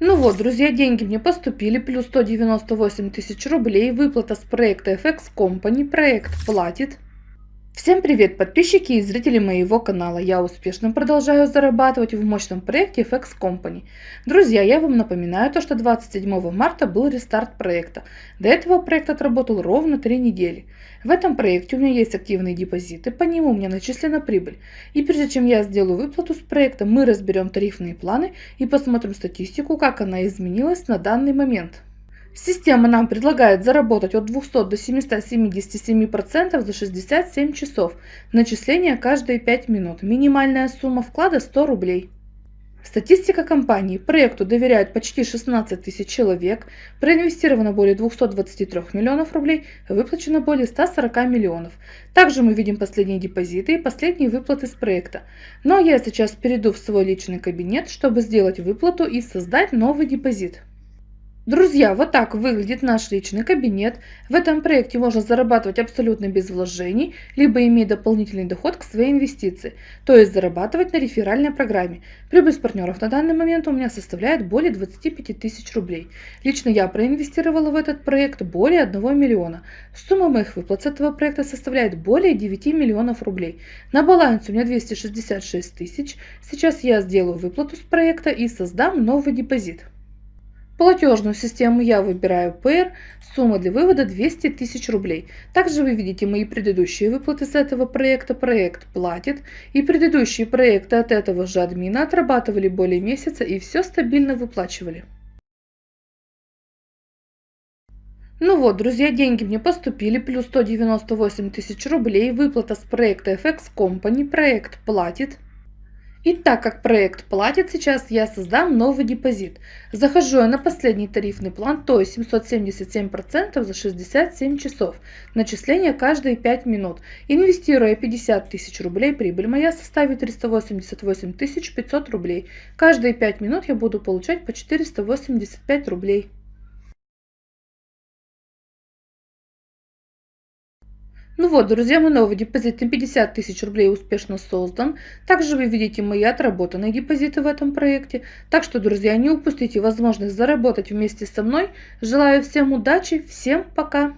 Ну вот, друзья, деньги мне поступили, плюс 198 тысяч рублей, выплата с проекта FX Company, проект платит. Всем привет, подписчики и зрители моего канала. Я успешно продолжаю зарабатывать в мощном проекте FX Company. Друзья, я вам напоминаю то, что 27 марта был рестарт проекта. До этого проект отработал ровно 3 недели. В этом проекте у меня есть активные депозиты, по нему у меня начислена прибыль. И прежде чем я сделаю выплату с проекта, мы разберем тарифные планы и посмотрим статистику, как она изменилась на данный момент. Система нам предлагает заработать от 200 до 777% за 67 часов. Начисление каждые 5 минут. Минимальная сумма вклада 100 рублей. Статистика компании. Проекту доверяют почти 16 тысяч человек, проинвестировано более 223 миллионов рублей, выплачено более 140 миллионов. Также мы видим последние депозиты и последние выплаты с проекта. Но я сейчас перейду в свой личный кабинет, чтобы сделать выплату и создать новый депозит. Друзья, вот так выглядит наш личный кабинет. В этом проекте можно зарабатывать абсолютно без вложений, либо иметь дополнительный доход к своей инвестиции, то есть зарабатывать на реферальной программе. Прибыль с партнеров на данный момент у меня составляет более 25 тысяч рублей. Лично я проинвестировала в этот проект более 1 миллиона. Сумма моих выплат с этого проекта составляет более 9 миллионов рублей. На балансе у меня 266 тысяч. Сейчас я сделаю выплату с проекта и создам новый депозит. Платежную систему я выбираю PR, сумма для вывода 200 тысяч рублей. Также вы видите мои предыдущие выплаты с этого проекта, проект платит. И предыдущие проекты от этого же админа отрабатывали более месяца и все стабильно выплачивали. Ну вот, друзья, деньги мне поступили, плюс 198 тысяч рублей, выплата с проекта FX Company, проект платит. И так как проект платит, сейчас я создам новый депозит. Захожу я на последний тарифный план, то есть 777% за 67 часов. Начисление каждые 5 минут. Инвестируя 50 тысяч рублей, прибыль моя составит 388 500 рублей. Каждые 5 минут я буду получать по 485 рублей. Ну вот, друзья, мой новый депозит на 50 тысяч рублей успешно создан. Также вы видите мои отработанные депозиты в этом проекте. Так что, друзья, не упустите возможность заработать вместе со мной. Желаю всем удачи, всем пока!